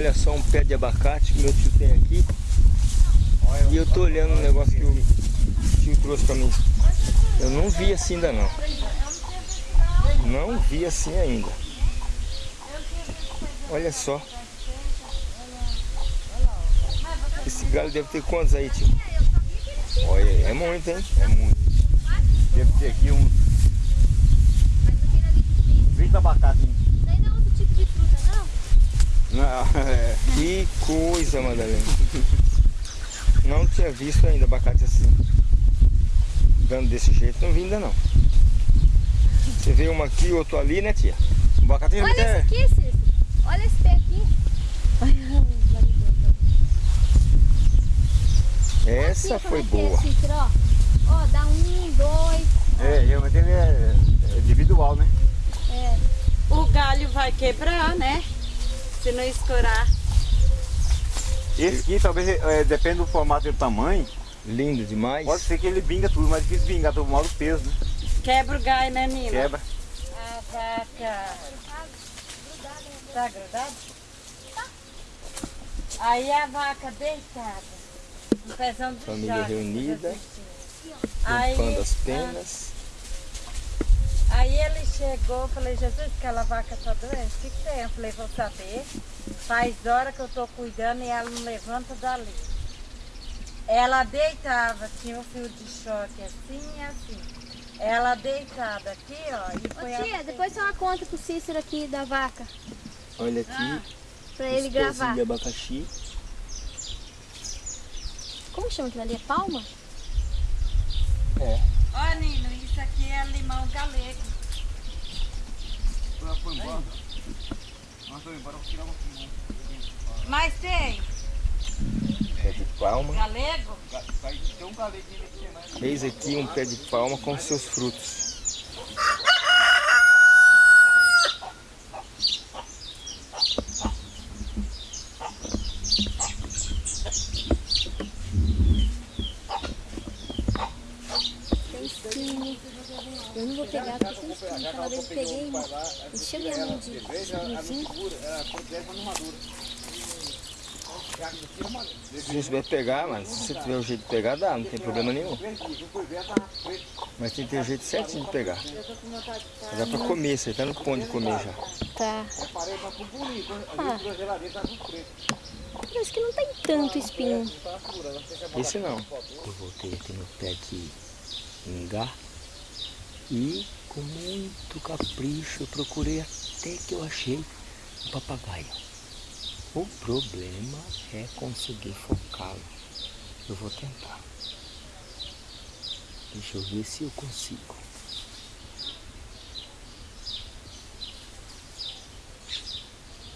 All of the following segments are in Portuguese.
Olha só um pé de abacate que meu tio tem aqui. E eu tô olhando um negócio que o tio trouxe pra mim. Eu não vi assim ainda não. Não vi assim ainda. Olha só. Esse galho deve ter quantos aí, tio? Olha, é muito, hein? É muito. Deve ter aqui uns 20 abacates. Daí não é outro tipo de fruta, não? Não, é. Que coisa, Madalena. Não tinha visto ainda abacate assim. Dando desse jeito, não vi ainda não. Você vê uma aqui, outro ali, né, tia? O abacate Olha esse é... aqui, Cícero. Olha esse pé aqui. Olha, Essa Aqui, foi como é que boa. É, Cícero, ó. ó, dá um, dois. É, realmente ele é, é individual, né? É. O galho vai quebrar, né? Se não escorar. Esse aqui talvez, é, depende do formato e do tamanho, Lindo demais. pode ser que ele binga tudo, mas é difícil bingar, todo mal do peso, né? Quebra o galho, né, Nila? Quebra. A vaca. Tá grudado? Aí a vaca deitada. Um pezão de Família reunida. Aí, Limpando as penas. Aí ele chegou, falei, Jesus, aquela vaca tá doente, o que, que tem? Eu falei, vou saber. Faz hora que eu tô cuidando e ela não levanta dali. Ela deitava, tinha um fio de choque assim e assim. Ela deitada aqui, ó, e foi Ô, tia, assim. depois uma conta pro Cícero aqui da vaca. Olha aqui. Ah. Pra ele gravar. de abacaxi. Como chama aquilo ali? É palma? É. Ó, aqui é limão galego. Foi embora. Nós vamos embora, vou tirar um Mas tem Pé de palma. galego? Um aqui, né? Eis aqui um pé de palma com seus frutos. Tem espinho. Eu não vou pegar porque tem espinho. Aquela vez eu encheu minha mão de espinhozinho. Se você vai pegar, mas se você tiver o jeito de pegar, dá, não tem problema nenhum. Mas tem que ter o jeito certinho de pegar. Mas Dá pra comer, você tá no ponto de comer já. Tá. Ah. Parece que não tem tanto espinho. Esse não. Eu voltei aqui no pé de ingá e com muito capricho eu procurei até que eu achei um papagaio. O problema é conseguir focá-lo. Eu vou tentar. Deixa eu ver se eu consigo.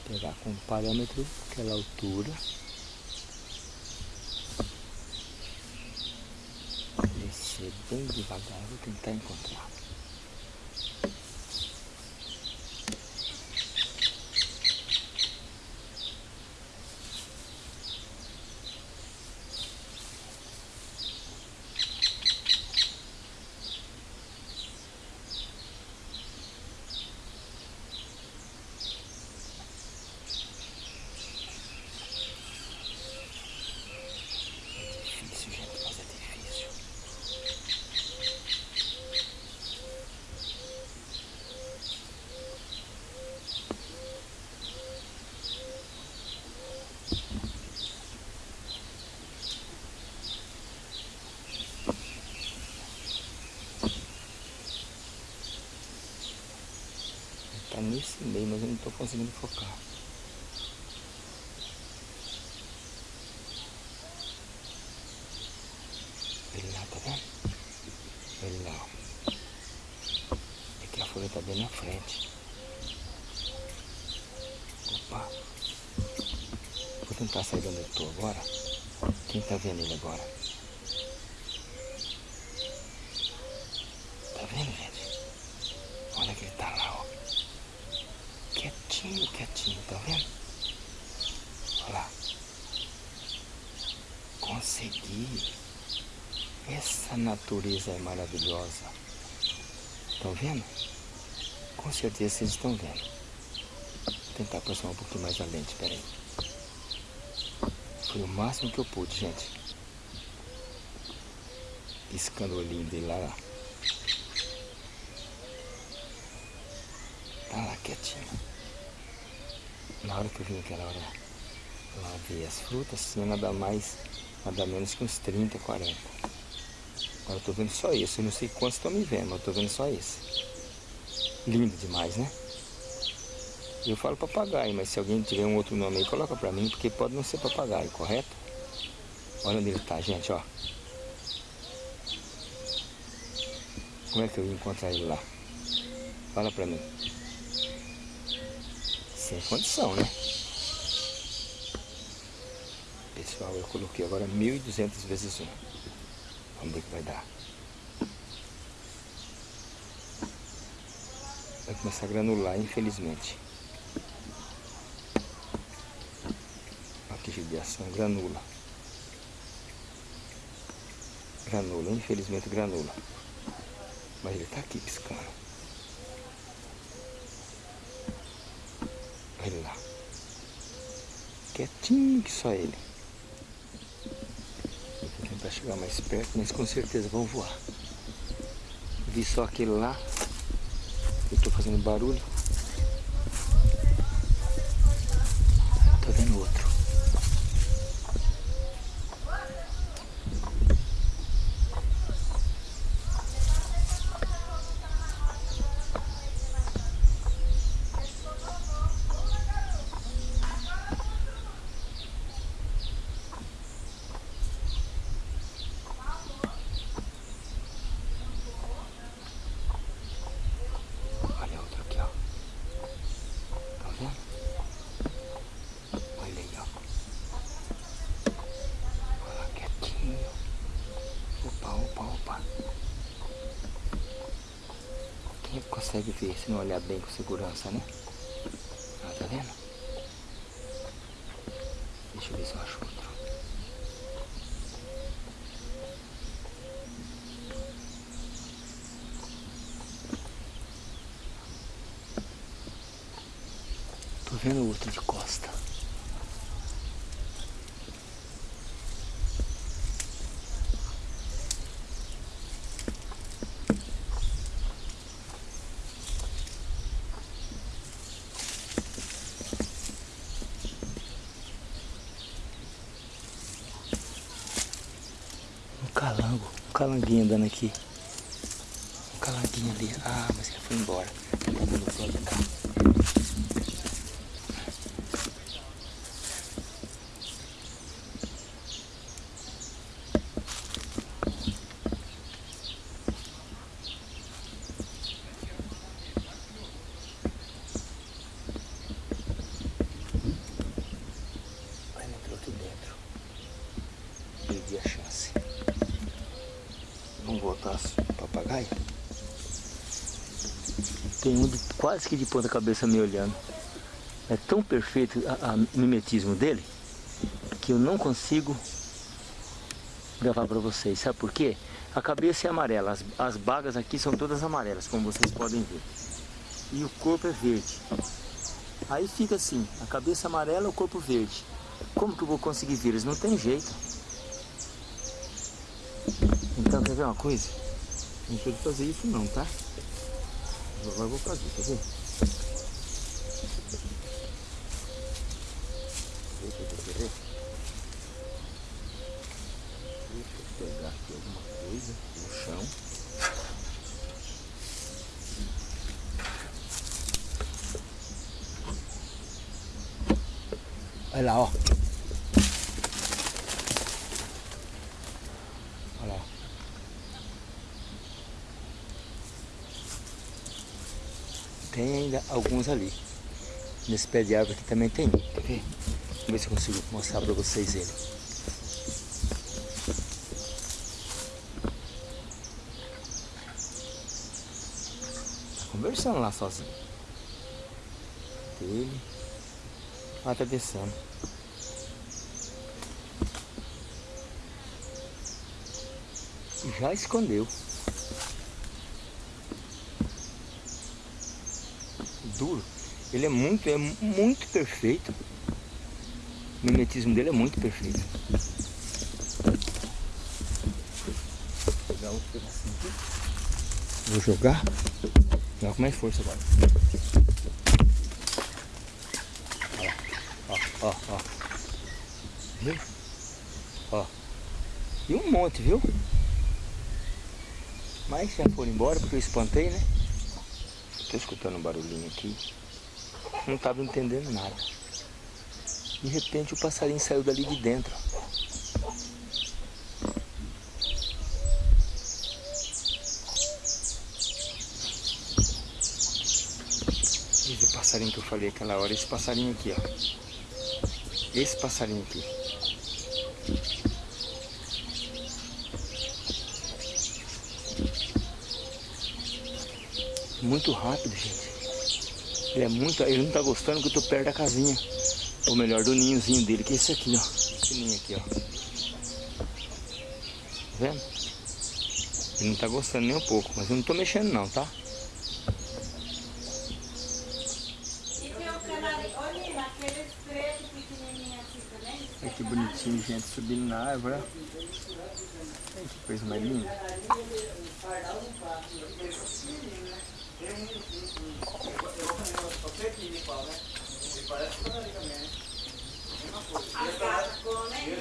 Pegar com um parâmetro aquela altura. Descer bem devagar, vou tentar encontrar. difícil, gente, mas é difícil. Tá nesse meio, mas eu não tô conseguindo focar. Ele lá, tá vendo? Ele lá, ó. É que a folha tá bem na frente. Vou tentar sair de onde eu tô agora. Quem tá vendo ele agora? Tá vendo, gente? Olha que ele tá lá, ó. Quietinho, quietinho, tá vendo? Olha lá. Consegui. Essa natureza é maravilhosa. Estão vendo? Com certeza vocês estão vendo. Tentar aproximar um pouquinho mais a lente, peraí. Foi o máximo que eu pude, gente. Piscando o olhinho dele lá. lá. Tá lá quietinho. Na hora que eu vim aquela hora lá ver as frutas, tinha nada mais, nada menos que uns 30, 40. Agora eu tô vendo só esse, eu não sei quantos estão me vendo, mas eu tô vendo só esse. Lindo demais, né? Eu falo papagaio, mas se alguém tiver um outro nome aí, coloca pra mim, porque pode não ser papagaio, correto? Olha onde ele tá, gente, ó. Como é que eu ia encontrar ele lá? Fala pra mim. Sem condição, né? Pessoal, eu coloquei agora 1.200 vezes 1. Vamos ver o que vai dar. Vai começar a granular, infelizmente. Aqui judiação, granula. Granula, infelizmente granula. Mas ele tá aqui piscando. Olha lá. Quietinho que só ele. Vou tentar chegar mais perto, mas com certeza vão voar. Vi só aquele lá. Eu tô fazendo barulho. Tô vendo outro. Olha outro aqui, ó. Tá vendo? Olha aí, ó. Olha lá, quietinho. Opa, opa, opa. Quem consegue olhar bem com segurança, né? Ah, tá vendo? Deixa eu ver se eu acho outro. Tô vendo outro de costa. Um calango, um calanguinho andando aqui. Um calanguinho ali. Ah, mas ele foi embora. Cá. Aí ele entrou aqui dentro. Perdi a chance. Vamos voltar ao papagaio? Tem um de, quase que de ponta cabeça me olhando. É tão perfeito o mimetismo dele que eu não consigo gravar para vocês. Sabe por quê? A cabeça é amarela, as, as bagas aqui são todas amarelas, como vocês podem ver. E o corpo é verde. Aí fica assim, a cabeça amarela, o corpo verde. Como que eu vou conseguir ver eles? Não tem jeito. Então, quer ver uma coisa? Não pode fazer isso não, tá? Eu vou fazer, quer ver? Quer ver, quer ver, quer ver? Deixa eu pegar aqui alguma coisa no chão. Olha lá, ó. Olha lá. Tem ainda alguns ali. Nesse pé de árvore aqui também tem. Quer ver? Vamos ver se eu consigo mostrar pra vocês ele. Tá conversando lá sozinho. Ele. Ah, tá descendo. Já escondeu. Duro. Ele é muito, é muito perfeito. O mimetismo dele é muito perfeito. Vou jogar. Joga com mais força agora. Ó, ó, ó. Viu? Ó. E um monte, viu? Mas já foram embora porque eu espantei, né? Tô escutando um barulhinho aqui. Não tava entendendo nada. De repente o passarinho saiu dali de dentro. Esse passarinho que eu falei aquela hora, esse passarinho aqui, ó. Esse passarinho aqui. Muito rápido, gente. Ele é muito. Ele não tá gostando que eu tô perto da casinha. Ou melhor, do ninhozinho dele, que é esse aqui, ó. Esse ninho aqui, ó. Tá vendo? Ele não tá gostando nem um pouco, mas eu não tô mexendo não, tá? E tem o canarinho, olha aqueles pretos pequenininhos também. Olha que bonitinho, gente, subindo na árvore. Olha que coisa mais linda. As gatas comem.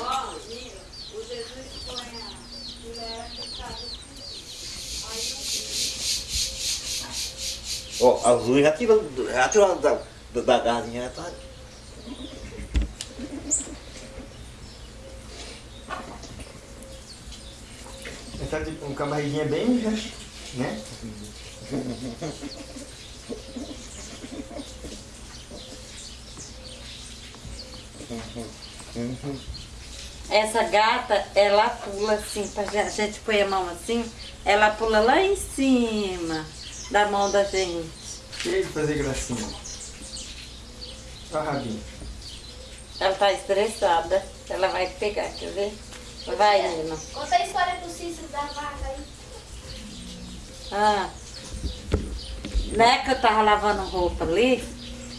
Ó, Nilo, o Jesus põe a mulher fechada. A Azul já tirou, já tirou da, da, da galinha, já tá. Ele tá de, um camarguinha bem, né? Essa gata, ela pula assim, a gente põe a mão assim, ela pula lá em cima da mão da gente. Cheio de fazer gracinha. Olha o rabinho. Ela tá estressada, ela vai pegar, quer ver? Vai, Nino. Conta a história do Cícero da vaca aí. Ah. Né que eu tava lavando roupa ali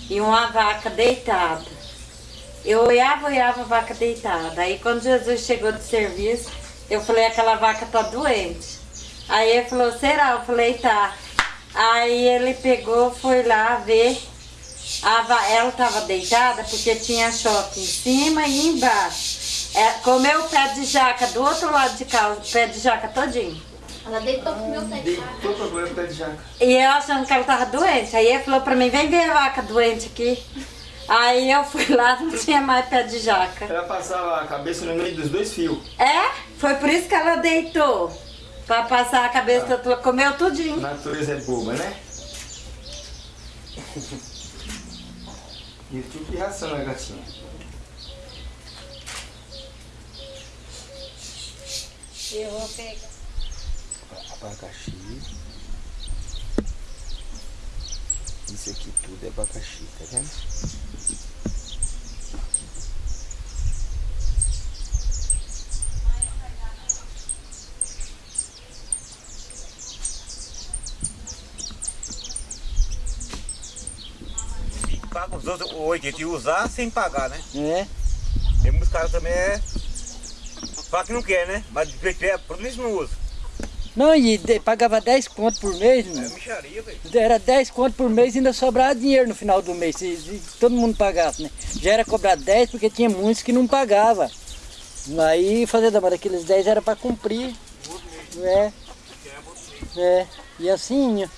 e uma vaca deitada. Eu olhava, olhava a vaca deitada. Aí quando Jesus chegou do serviço, eu falei, aquela vaca tá doente. Aí ele falou, será? Eu falei, tá. Aí ele pegou, foi lá ver. A ela tava deitada porque tinha choque em cima e embaixo. É, comeu o pé de jaca do outro lado de cá, o pé de jaca todinho. Ela deitou pro meu pé de vaca. Deitou pra comer o pé de jaca. E eu achando que ela tava doente. Aí ele falou pra mim, vem ver a vaca doente aqui. Aí eu fui lá, não tinha mais pé de jaca. Ela passava a cabeça no meio dos dois fios. É? Foi por isso que ela deitou. Pra passar a cabeça, ela comeu A tudinho. natureza é boba, né? E o tipo de ração, né, gatinha? Eu vou pegar. Abacaxi. Isso aqui tudo é abacaxi, tá vendo? Paga os outros 80 e usar sem pagar, né? É. Tem muitos caras também é. Fala que não quer, né? Mas de é, por isso não usa. Não, e de- pagava 10 conto por mês, É mano. micharia, velho. Era 10 conto por mês e ainda sobrava dinheiro no final do mês, se, se todo mundo pagasse, né? Já era cobrado 10 porque tinha muitos que não pagavam. Aí fazer da aqueles 10 era para cumprir. É. É. E assim, né?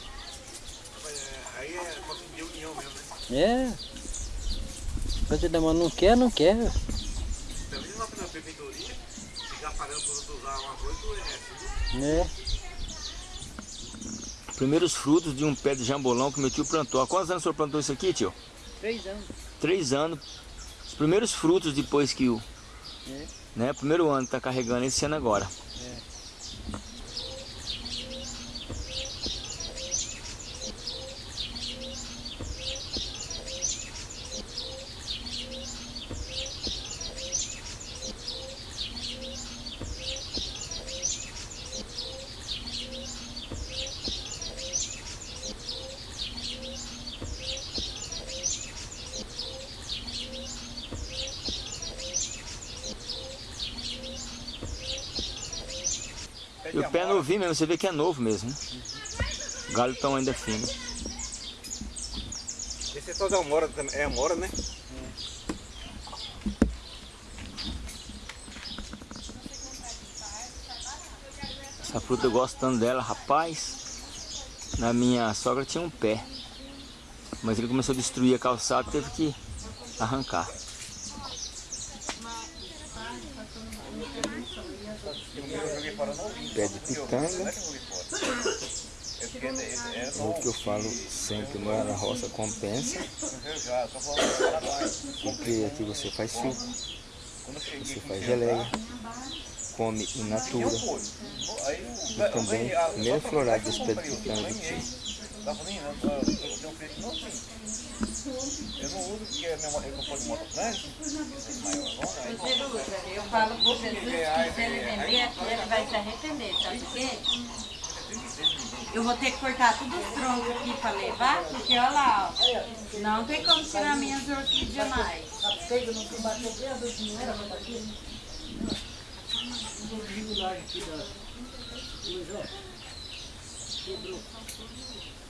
Aí é conseguir união mesmo, né? É. Fazer da não quer, não quer. Também lá na prefeitoria, ficar por outros usar uma coisa, é. Né? Primeiros frutos de um pé de jambolão que meu tio plantou. Há quantos anos o senhor plantou isso aqui, tio? Três anos. Três anos. Os primeiros frutos depois que o. Né? Primeiro ano que tá carregando esse ano agora. E de amora. novinho mesmo, você vê que é novo mesmo, né? O galho tão ainda fino. Esse é todo amora, também- é amora, né? Essa fruta eu gosto tanto dela, rapaz. Na minha sogra tinha um pé. Mas ele começou a destruir a calçada e teve que arrancar. Eu joguei fora novinho. Pé de pitanga. É O que eu falo sempre, morar na roça compensa. Porque aqui você faz suco, você faz geleia, come in natura. E também, primeiro florado desse pé de pitanga eu não uso porque a minha mo- eu compro de motocicleta, maior, aí Você usa, eu falo pro Jesus que se ele vender aqui, ele vai se arrepender, sabe por quê? Eu vou ter que cortar todos os troncos aqui pra levar, porque olha lá, ó, não tem como tirar minhas orquídeas mais.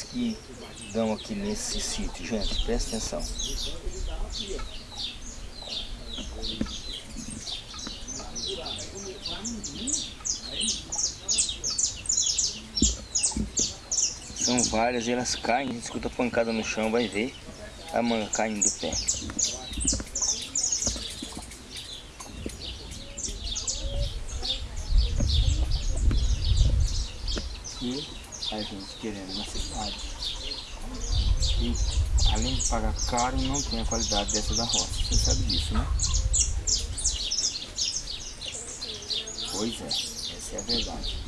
que dão aqui nesse sítio, gente, presta atenção. São várias, elas caem, a gente escuta pancada no chão, vai ver a manga caindo do pé. E a gente querendo na cidade. E além de pagar caro, não tem a qualidade dessa da roça. Você sabe disso, né? Pois é, essa é a verdade.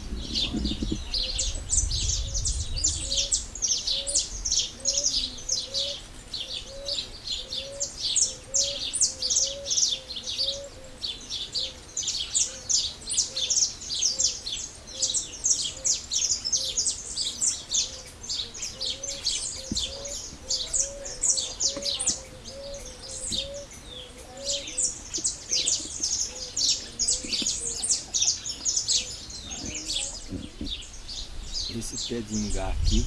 De ingá aqui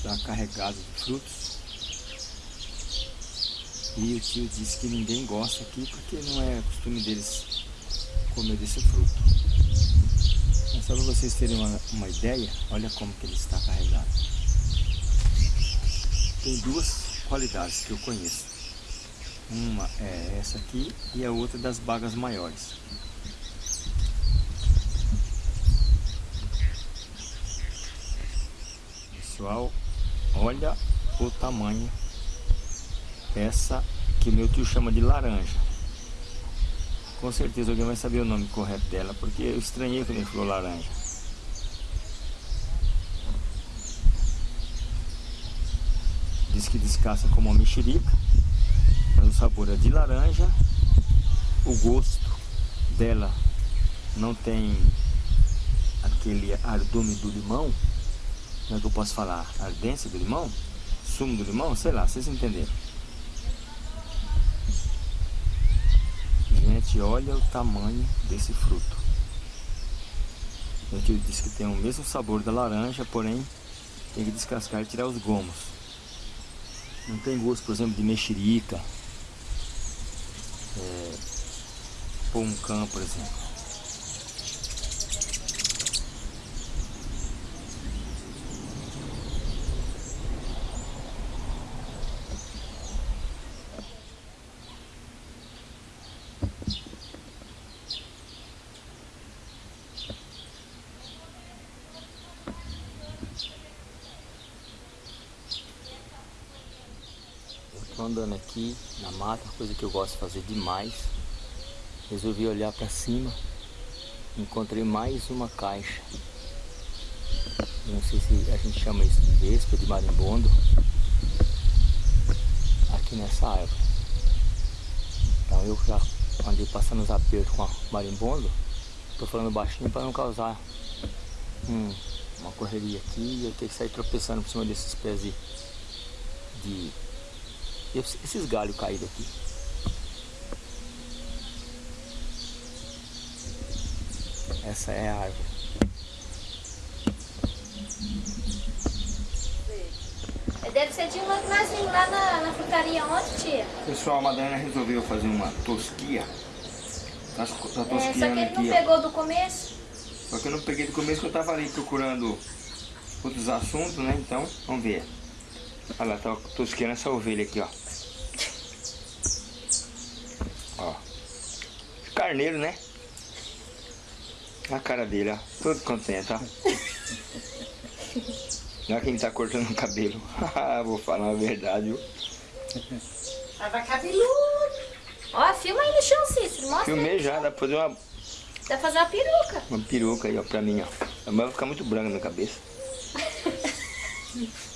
está carregado de frutos. E o tio disse que ninguém gosta aqui porque não é costume deles comer desse fruto. Mas só para vocês terem uma, uma ideia, olha como que ele está carregado. Tem duas qualidades que eu conheço. Uma é essa aqui e a outra das bagas maiores. Pessoal, olha o tamanho essa que meu tio chama de laranja. Com certeza alguém vai saber o nome correto dela, porque eu estranhei quando ele falou laranja. Diz que descasca como uma mexerica, mas o sabor é de laranja. O gosto dela não tem aquele ardume do limão, como é que eu posso falar? Ardência do limão? Sumo do limão? Sei lá, vocês entenderam. Gente, olha o tamanho desse fruto. Tio disse que tem o mesmo sabor da laranja, porém tem que descascar e tirar os gomos. Não tem gosto, por exemplo, de mexerica, é, poncã, por exemplo. andando aqui na mata, coisa que eu gosto de fazer demais. Resolvi olhar para cima, encontrei mais uma caixa. Não sei se a gente chama isso de vespa, de marimbondo. Aqui nessa árvore. Então eu já andei passando os apertos com a marimbondo. Tô falando baixinho para não causar um, uma correria aqui eu ter que sair tropeçando por cima desses pés de, de esses galhos caídos aqui. Essa é a árvore. Deve ser de nós vimos lá na, na frutaria ontem, tia. Pessoal, a Madalena resolveu fazer uma tosquia. Tá, tá É, só que tosquiando ele não ó. pegou do começo. Só que eu não peguei do começo que eu tava ali procurando outros assuntos, né? Então, vamos ver. Olha lá, tá tosqueando essa ovelha aqui. Ó. Carneiro, né? A cara dele, ó. Todo contente, ó. Olha quem tá cortando o cabelo. Vou falar a verdade, viu? Tava cabeludo. Ó, filma aí no chão, Cícero. Mostra. Filmei já, dá pra fazer uma, Dá pra fazer uma peruca. uma peruca aí, ó, pra mim, ó. Mas vai ficar muito branca na minha cabeça.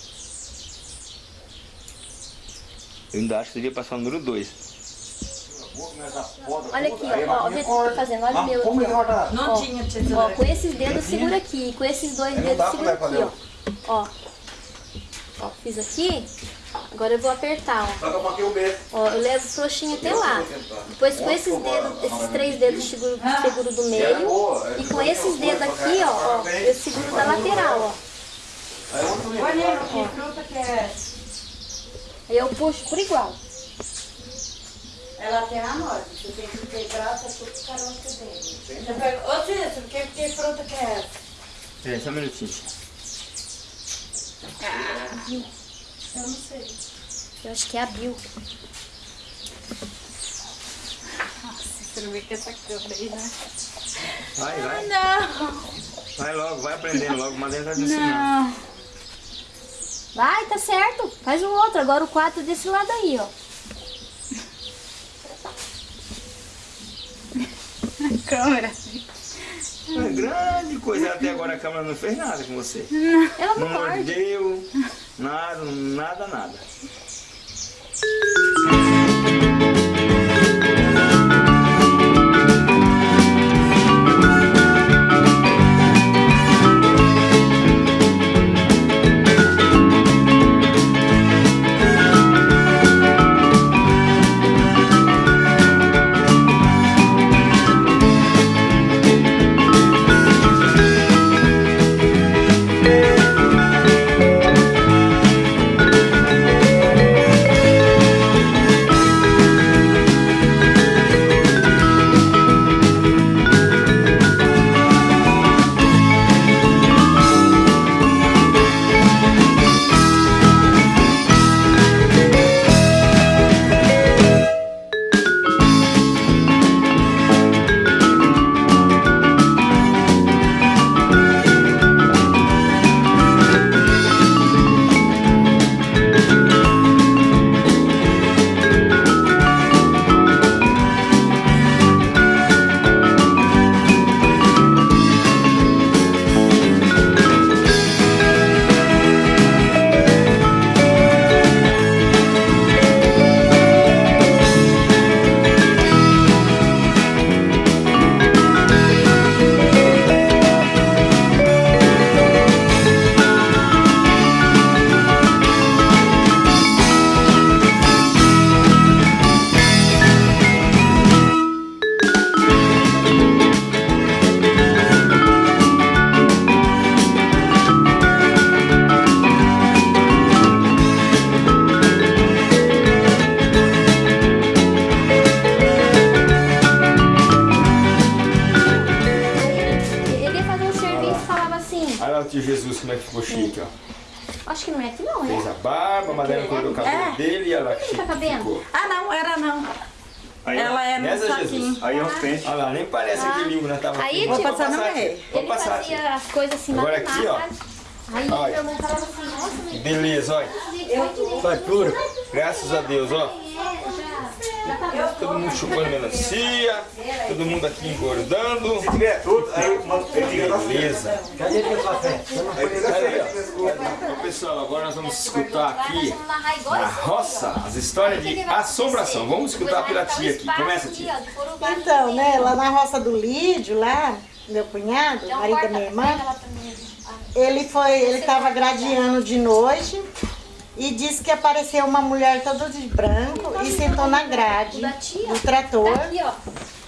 Eu ainda acho que devia passar o número 2. Olha aqui, ó. ó vê o que eu tô fazendo. Olha o meu aqui, ó. Ó, tinha Ó, tesoura. com esses dedos segura aqui. Com esses dois dedos segura aqui, ó. Ó. Ó, fiz aqui. Agora eu vou apertar, ó. Ó, eu levo o trouxinha até lá. Depois com esses dedos, esses três dedos eu seguro, seguro do meio. E com esses dedos aqui, ó, ó, eu seguro da lateral, ó. Olha, que fruta que é essa? Aí eu puxo por igual. Ela tem a nós. Você tem que quebrar essa fruta caramba que tem. Você pega... Ô, Cícero, que, que fruta que é essa? Peraí, só um minutinho. Eu não sei. Eu acho que é a Bill. Cícero vê que essa câmera aí, né? Vai, vai. Não, Vai logo, vai aprendendo logo. Tá te ensinando. não. Vai, tá certo. Faz o outro. Agora o quatro desse lado aí, ó. Câmera. É grande coisa. Até agora a câmera não fez nada com você. Ela Não não morde. mordeu, nada, nada, nada. Beleza, olha. Vai puro. Graças a Deus, ó. Todo mundo chupando melancia, todo mundo aqui engordando. Se tiver tudo, aí manda- Beleza. Cadê feliz. ó. Ô, pessoal, agora nós vamos escutar aqui na roça as histórias de assombração. Vamos escutar pela tia aqui. Começa, tia. Então, né, lá na roça do Lídio, lá, meu cunhado, marido da minha irmã, ele foi, ele tava gradeando de noite e disse que apareceu uma mulher toda de branco e sentou na grade do trator.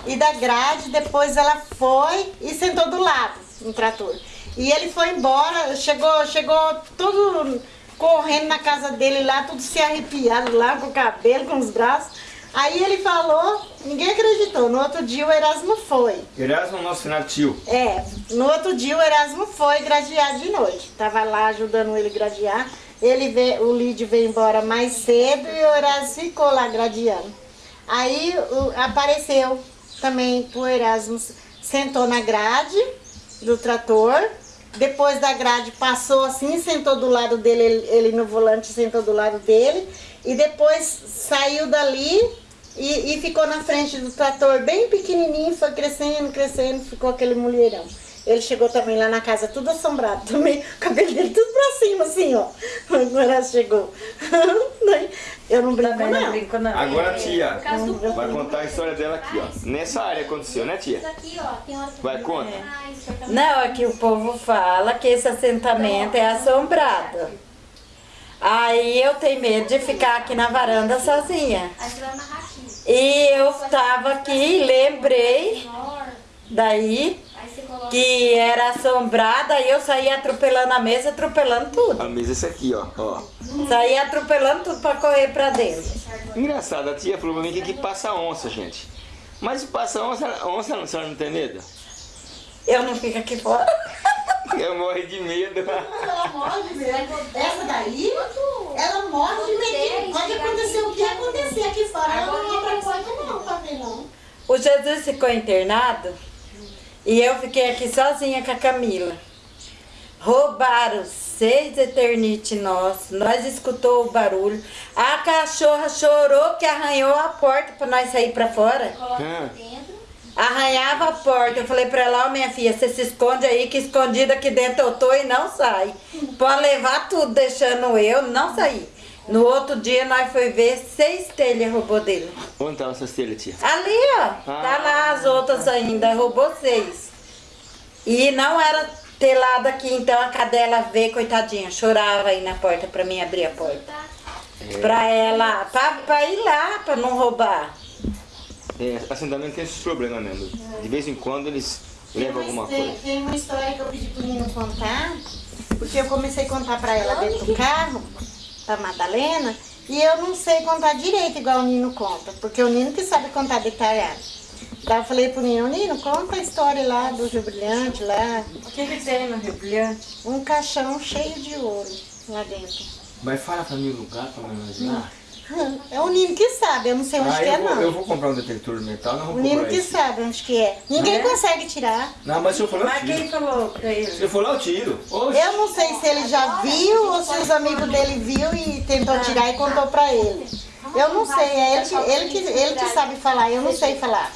E da grade, depois ela foi e sentou do lado no trator. E ele foi embora, chegou, chegou tudo correndo na casa dele lá, tudo se arrepiado lá, com o cabelo, com os braços. Aí ele falou, ninguém acreditou. No outro dia o Erasmo foi. Erasmo, nosso final tio. É, no outro dia o Erasmo foi gradear de noite. Tava lá ajudando ele gradear. Ele veio, o Lídio veio embora mais cedo e o Erasmo ficou lá gradeando. Aí o- apareceu também o Erasmo, sentou na grade do trator. Depois da grade passou assim, sentou do lado dele, ele, ele no volante sentou do lado dele. E depois saiu dali e, e ficou na frente do trator bem pequenininho, foi crescendo, crescendo, ficou aquele mulherão. Ele chegou também lá na casa, tudo assombrado também, o cabelo dele tudo pra cima, assim, ó. Agora chegou. Eu não brinco, não não. brinco, não. Agora, tia, caso do vai contar a história dela aqui, ó. Nessa área aconteceu, né, tia? Isso aqui, ó, tem. Vai, conta. Aqui Não, é que o povo fala que esse assentamento é assombrado. Aí eu tenho medo de ficar aqui na varanda sozinha. Aí você vai aqui. E eu tava aqui, lembrei daí que era assombrada, aí eu saí atropelando a mesa, atropelando tudo. A mesa é essa aqui, ó. ó. Saí atropelando tudo pra correr pra dentro. Engraçado, a tia falou pra mim que aqui passa onça, gente. Mas passa onça, onça a senhora não tem medo? Eu não fico aqui fora. Eu morro de medo. Ela morre de medo. Essa daí, ela morre de medo. Pode acontecer o que acontecer aqui fora. Ela não abre a porta não, pra ver não. O Jesus ficou internado e eu fiquei aqui sozinha com a Camila. Roubaram seis eternite nossos, nós escutou o barulho. A cachorra chorou que arranhou a porta para nós sair para fora. Coloca Ah. dentro. Arranhava a porta. Eu falei pra ela, ó minha filha, você se esconde aí que escondida aqui dentro eu tô e não sai. Pode levar tudo deixando eu, não sair. No outro dia nós foi ver seis telhas roubou dele. Onde estavam essas telhas, tia? Ali, ó. Tá lá as outras ainda. Roubou seis. E não era telado aqui, então a cadela veio, coitadinha, chorava aí na porta pra mim abrir a porta. Pra ela, pra, pra ir lá, pra não roubar. É, assentamento tem esses problemas mesmo. De vez em quando eles levam alguma tem, coisa. tem uma história que eu pedi pro Nino contar, porque eu comecei a contar pra ela dentro do carro, pra Madalena, e eu não sei contar direito igual o Nino conta, porque o Nino que sabe contar detalhado. Daí eu falei pro Nino, Nino, conta a história lá do Rio Brilhante, lá, O que que tem no Rio Brilhante? um caixão cheio de ouro lá dentro. Mas fala pra mim o lugar pra eu imaginar. É o Nino que sabe, eu não sei onde Ah, que é eu, vou, eu não. vou comprar um detector de metal, não vou O Nino que esse. sabe onde que é. Ninguém consegue tirar. Não, mas se eu for lá, eu Mas quem tiro. falou pra ele? Se eu for lá, eu tiro. Oxe. Eu não sei se ele já viu ou se os amigos dele viu e tentou tirar e contou pra ele. Eu não sei, é ele que, ele que, ele que sabe falar, eu não sei falar.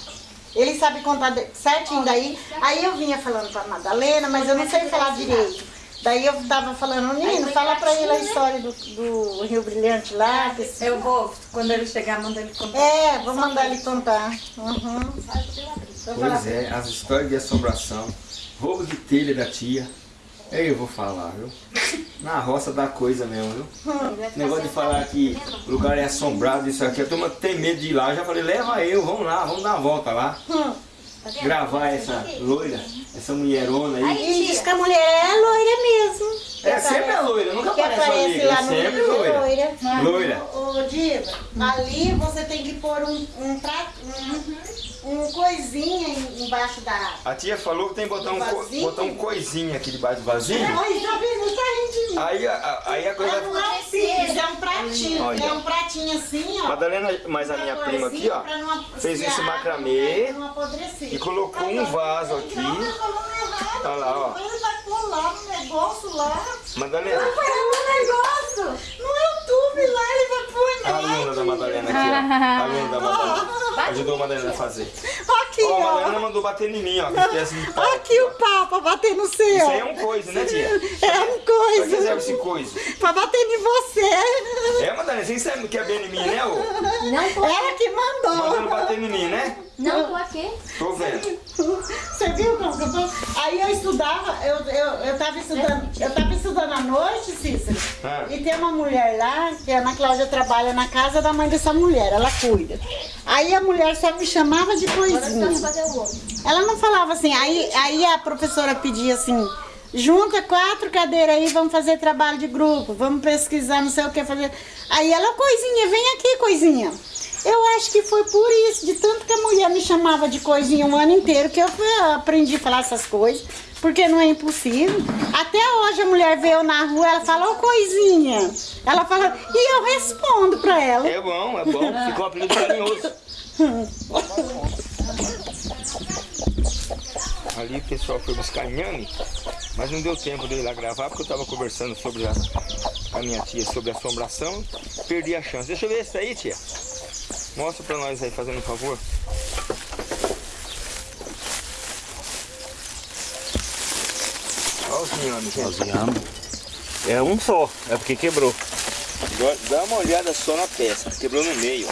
Ele sabe contar certinho daí. Aí eu vinha falando pra Madalena, mas eu não sei falar direito. Daí eu tava falando, Nino, fala pra ele a história do, do Rio Brilhante lá. que esse- Eu vou, quando ele chegar, manda ele contar. É, vou mandar ele contar. Uhum. Pois é, as histórias de assombração, roubo de telha da tia. Eu vou falar, viu? Na roça dá coisa mesmo, viu? Negócio de falar que o lugar é assombrado, isso aqui. A turma tem medo de ir lá. Eu já falei, leva eu, vamos lá, vamos dar uma volta lá. Gravar essa loira, essa mulherona aí. E diz que a mulher é loira mesmo. É sempre a loira, nunca Que aparece aparece é no sempre é loira. loira. Loira. Ô, ô, Diva, ali você tem que pôr um, um prato, um, um coisinha em- embaixo da água. A tia falou que tem que botar um, co- botar um coisinho aqui debaixo do vasinho. Ai, tá vendo? Tá rindo de mim. Aí, a- aí a coisa É um é um pratinho, Olha. é um pratinho assim, ó. Madalena, mas a minha prima aqui, ó, não- fez se esse macramê não apodrecer. e colocou um vaso aqui. Não, não. Olha lá, ó. Ele vai pôr lá no negócio lá. Madalena, Vai no negócio, no YouTube lá, ele vai pôr a aluna da Madalena aqui, ó. A aluna da Madalena. Ajudou a Madalena a fazer. Aqui, Ó, a ó. Madalena mandou bater em mim, ó. Pau. Aqui o papa bater no seu. Isso aí é um coisa, né, tia? É um Pra que serve coisa. esse coisa? Pra bater em você. É, Madalena, você sabe que é bem em mim, né, ô? Não tô, Ela que Mandando mandou. bater em mim, né? não tô aqui. Tô vendo. Você viu como que eu tô? Aí eu estudava, eu, eu, eu tava estudando, eu tava estudando à noite, Cícero. Ah. E tem uma mulher lá, que a Ana Cláudia trabalha na casa da mãe dessa mulher, ela cuida. Aí a mulher só me chamava de Eu coisinha. Ela não falava assim, aí, aí a professora pedia assim, junta quatro cadeiras aí, vamos fazer trabalho de grupo, vamos pesquisar, não sei o que fazer. Aí ela, coisinha, vem aqui, coisinha. Eu acho que foi por isso, de tanto que a mulher me chamava de coisinha um ano inteiro, que eu aprendi a falar essas coisas, porque não é impossível. Até hoje a mulher veio na rua, ela fala, ô coisinha. Ela fala, e eu respondo pra ela. É bom, é bom. Ficou apelido carinhoso. Ali o pessoal foi buscar inhame, mas não deu tempo de ir lá gravar porque eu estava conversando sobre a, a minha tia sobre assombração. Perdi a chance. Deixa eu ver esse aí, tia. Mostra pra nós aí, fazendo um favor. Olha os inhames, gente. É um só, é porque quebrou. Dá uma olhada só na peça, quebrou no meio.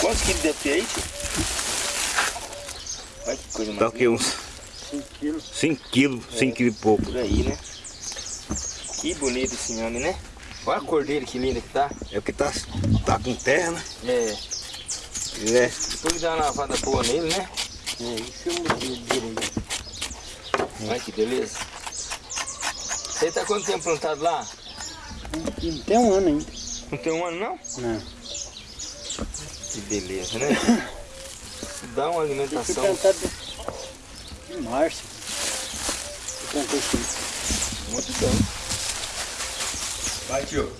Quantos quilos deve ter aí, tio? Olha que coisa Dá mais o que? Uns 5 quilos, 5 quilos e pouco. por aí, né? Que bonito esse inhame, né? Olha a cor dele, que linda que tá. É porque tá, tá com terra, né? É, É. depois de dar uma lavada boa nele, né? É, isso eu mudei direito. Olha que beleza. Você tá quanto tempo plantado lá? Não tem um ano ainda. Não tem um ano não? Não. Que beleza, né? Dá uma alimentação. plantado em março. Eu plantei sim. Muito bom. Vai, tio.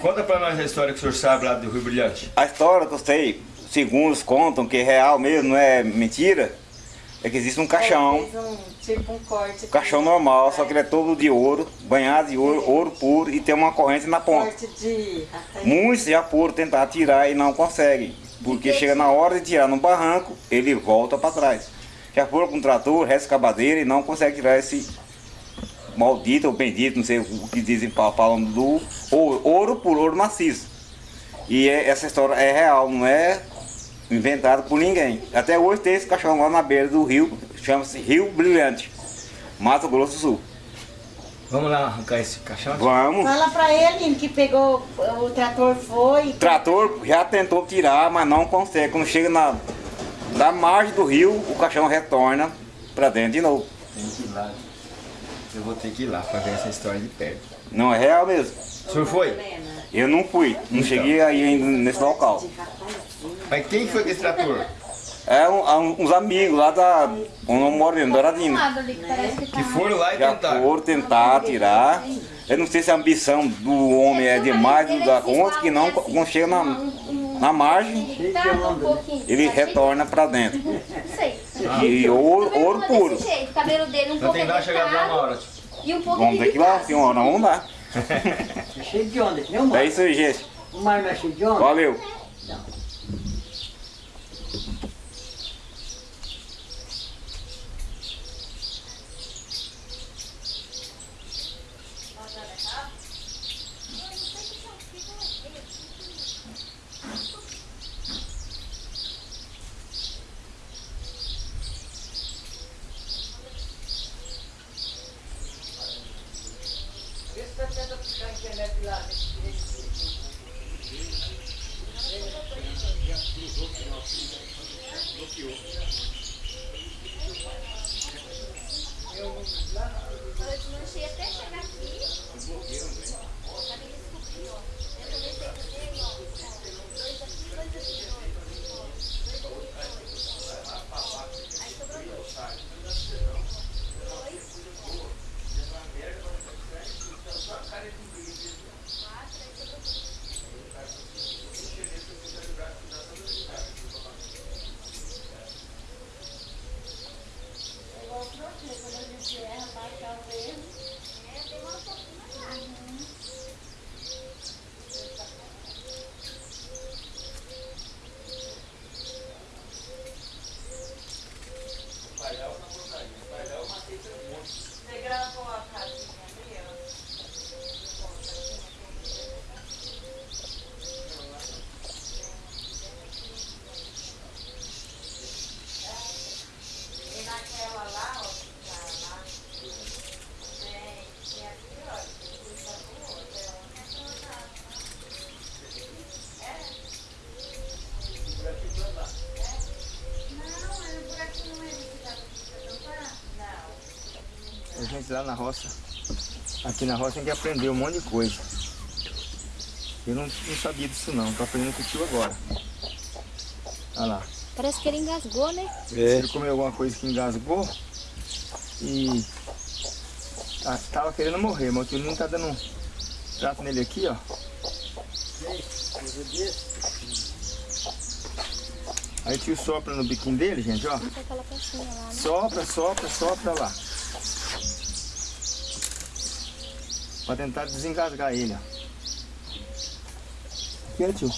Conta pra nós a história que o senhor sabe lá do Rio Brilhante. A história que eu sei, segundo contam, que é real mesmo, não é mentira, é que existe um caixão. Fez um, tipo um corte. Um caixão normal, só que ele é todo de ouro, banhado de ouro, ouro puro e tem uma corrente na ponta. Corte de... Muitos já foram tentar tirar e não conseguem. Porque chega na hora de tirar no barranco, ele volta para trás. Já foram com trator, rescavadeira e não consegue tirar esse maldito ou bendito, não sei o que dizem fa- falando do ouro, ouro por ouro maciço. E é- essa história é real, não é inventada por ninguém. Até hoje tem esse cachorro lá na beira do rio, chama-se Rio Brilhante, Mato Grosso do Sul. Vamos lá arrancar esse caixão? Vamos. Fala pra ele que pegou, o trator foi. O trator já tentou tirar, mas não consegue. Quando chega na, na margem do rio, o caixão retorna para dentro de novo. Tem que ir lá. Eu vou ter que ir lá pra ver essa história de perto. Não é real mesmo. O senhor foi? Eu não fui, não cheguei aí ainda nesse local. Mas quem foi com esse trator? É um- um- uns amigos lá da. onde eu moro mesmo, Douradina. que foram lá e Já tentaram. foram tentar tirar. Eu não sei se a ambição do homem é demais da conta, que não, quando chega na, na margem, um ele retorna para dentro. Não sei. E ouro, ouro puro. o cabelo dele um pouco e um Vamos ter que ir lá, senhora, vamos lá. Cheio de onda, o É isso aí, gente. O mar não é cheio de onda? Valeu. Lá na roça. Aqui na roça tem que aprender um monte de coisa. Eu não, não sabia disso não, tô aprendendo com o tio agora. Olha lá. Parece que ele engasgou, né? Ele comeu alguma coisa que engasgou e ah, tava querendo morrer, mas o tio não tá dando um trato nele aqui, ó. Aí o tio sopra no biquinho dele, gente, ó. Né? Sopra, sopra, sopra lá. Pra tentar desengasgar ele, ó. Aqui, ó, tio.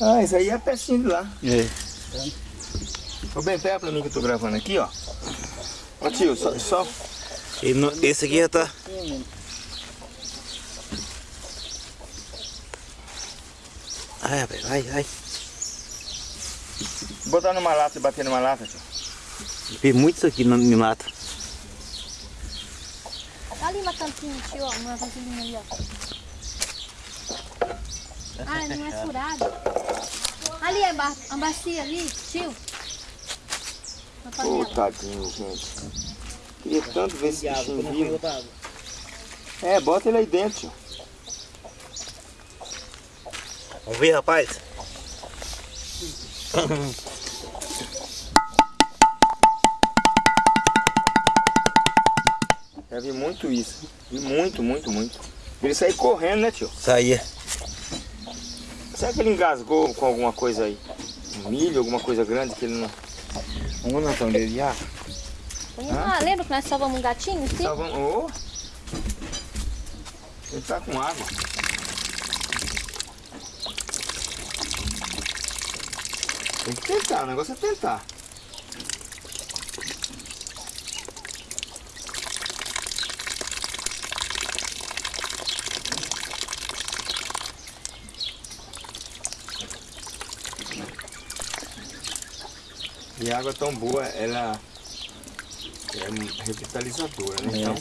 Ah, isso aí é a pecinha de lá. É. Ô, bem, pega pra mim que eu tô gravando aqui, ó. Ó, tio, só... só... E esse aqui já tá. Ai, rapaz, ai, ai. Botar numa lata e bater numa lata, tio. Tem muito isso aqui na, na lata. Tá tio, ó. Uma vasilhinha ali, ó. Ah, não é furado. Ali é ba a bacia ali, tio. Uma Ô, panela. tadinho, gente. Queria tanto ver esse bichinho vivo. É, bota ele aí dentro, tio. Vamos ver, rapaz. Já vi muito isso. Vi muito, muito, muito. Ele sair correndo, né, tio? Saía. Será que ele engasgou com alguma coisa aí? Um milho, alguma coisa grande que ele não... Vamos na tão dele já? Ah, lembra que nós salvamos um gatinho? Sim? Bom. Ô! Ele tá com água. Tem que tentar, o negócio é tentar. E a água tão boa, ela é revitalizadora, né? É. Então,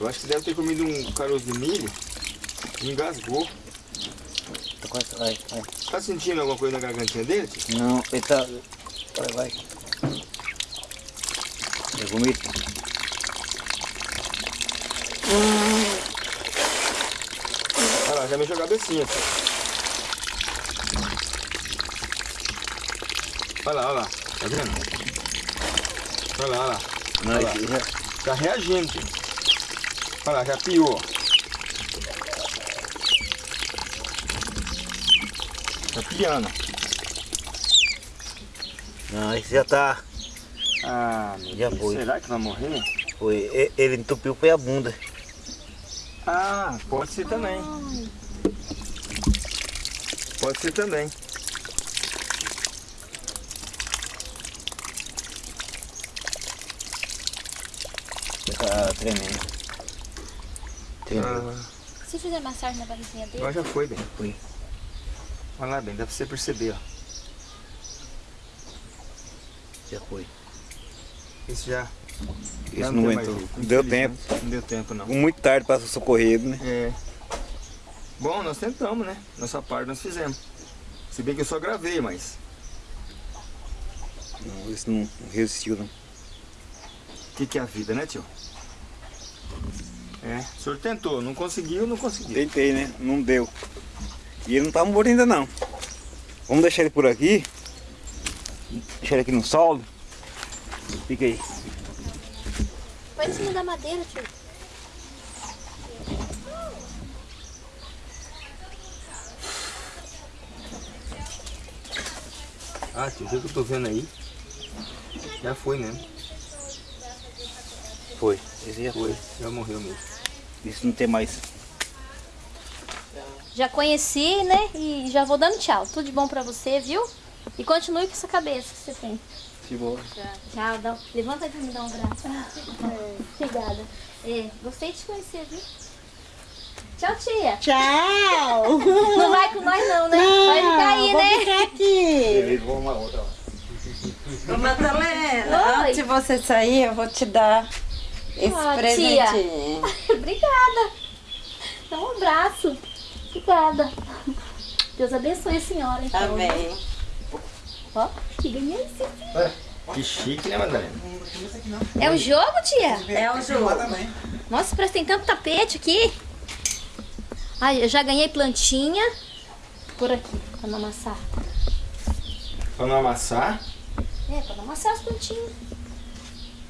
eu acho que deve ter comido um caroço de milho e engasgou. Tá quase, vai, vai. Tá sentindo alguma coisa na gargantinha dele? Não, ele tá. Vai, vai. Eu vomito. Olha lá, já mexeu a cabecinha. tio. Olha lá, olha lá. Tá vendo? Olha lá, olha lá. Olha lá. Tá reagindo. Olha lá, já piou. Tá piando. Não, esse já tá. Ah, meu Já Deus. foi. Será que vai morrer? Foi, ele entupiu foi a bunda. Ah, pode ser também. Pode ser também. Tá tremendo. Tremendo. Ah, Se fizer massagem na barriguinha dele, agora já foi, bem. Foi. Olha lá, bem, dá pra você perceber, ó. Já foi. Esse já. Esse já não tem aguentou. mais Deu tempo. Não deu tempo, não. Muito tarde para socorrer, né? É. Bom, nós tentamos, né? Nossa parte nós fizemos. Se bem que eu só gravei, mas. Não, esse não resistiu, não. O que, que é a vida, né, tio? É, o senhor tentou, não conseguiu, não conseguiu. Tentei, né? Não deu. E ele não tá morto ainda, não. Vamos deixar ele por aqui. Deixar ele aqui no solo. Fica aí. põe em cima da madeira, tio. Ah, tio, o que eu tô vendo aí. Já foi mesmo. Foi. Esse já Foi, já morreu mesmo. Isso não tem mais. Já conheci, né? E já vou dando tchau. Tudo de bom pra você, viu? E continue com essa cabeça que você tem. Se boa. Tchau, dá... levanta aqui e me dá um abraço. Obrigada. É, gostei de te conhecer, viu? Tchau, tia. Tchau! Não vai com nós não, né? vai ficar aí, vou né? ficar aqui. Beleza, vamos uma outra. Ô, Madalena, Oi. antes de você sair, eu vou te dar esse Ah, tia. presentinho. Obrigada. Dá um abraço. Obrigada. Deus abençoe a senhora, então. Amém. Ó, que ganhei esse. Que chique, né, Madalena? É o jogo, tia? É um jogo. Nossa, parece que tem tanto tapete aqui. Ai, eu já ganhei plantinha. Por aqui, pra não amassar. Pra não amassar. É, pra não amassar as plantinhas.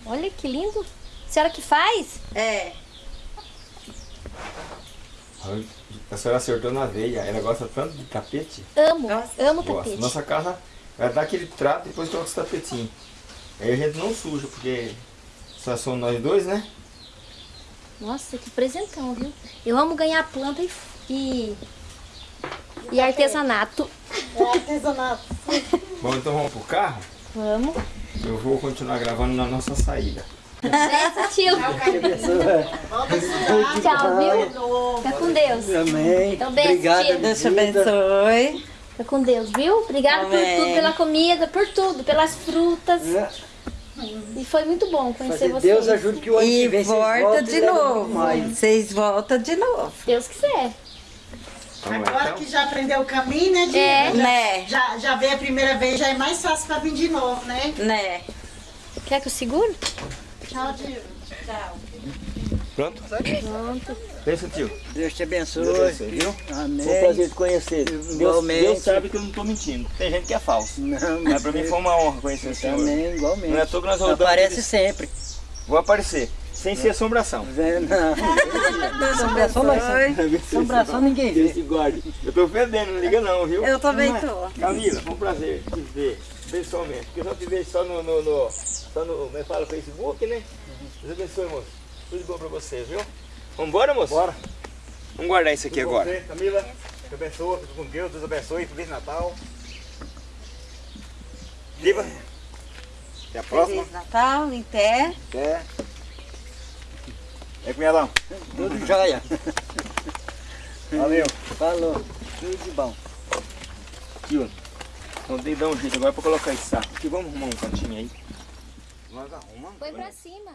Olha que lindo. A senhora que faz? É. A senhora acertou na veia. Ela gosta tanto de tapete. Amo, amo Gosta. tapete. Nossa casa vai dar aquele trato e depois coloca os tapetinhos. Aí a gente não suja, porque só somos nós dois, né? Nossa, que presentão, viu? Eu amo ganhar planta e, e, e artesanato. Artesanato. Bom, então vamos pro carro. Vamos. Eu vou continuar gravando na nossa saída. Tchau, viu? Fica com Deus. Amém. Então, beijo, Obrigado, tia. Deus te abençoe. Fica com Deus, viu? Obrigada por tudo, pela comida, por tudo, pelas frutas. E foi muito bom conhecer Fazer vocês. Deus ajude que o ano que E vem vocês volta de levem novo. Vocês voltam de novo. Deus quiser. Agora que já aprendeu o caminho, né, Dina? É. Né? Já, já veio a primeira vez, já é mais fácil pra vir de novo, né? Né? Quer que eu seguro? Tchau. Pronto? Pronto. Pensa, tio. Deus te abençoe. Deus abençoe, viu? Amém. Foi um prazer te conhecer. Deus, Igualmente. Deus sabe que eu não tô mentindo. Tem gente que é falso. Não, Mas pra mim foi uma honra conhecer o senhor. Também, igualmente. Não é toa que nós rodamos Aparece aqueles- sempre. Vou aparecer. Sem ser assombração. Não. Assombração não. Assombração ninguém Deus vê. te guarde. Eu tô ofendendo, não liga não, viu? Eu também tô. Camila, foi um prazer te ver pessoalmente. Porque eu só te vejo só no, no, no, só no como é fala, Facebook, né? Deus abençoe, moço. Tudo de bom pra você, viu? Vambora, moço? Bora. Vamos guardar isso aqui agora. Você, Camila, te abençoe, fica com Deus, Deus abençoe, Feliz Natal. Viva. Até a próxima. Feliz Natal, em pé. Até. É, cunhadão. Tudo jóia. Valeu. Falou. Tudo de bom. Tio, então tem que dar um jeito agora pra colocar esse saco aqui. Vamos arrumar um cantinho aí. Nós arrumamos. Põe pra cima.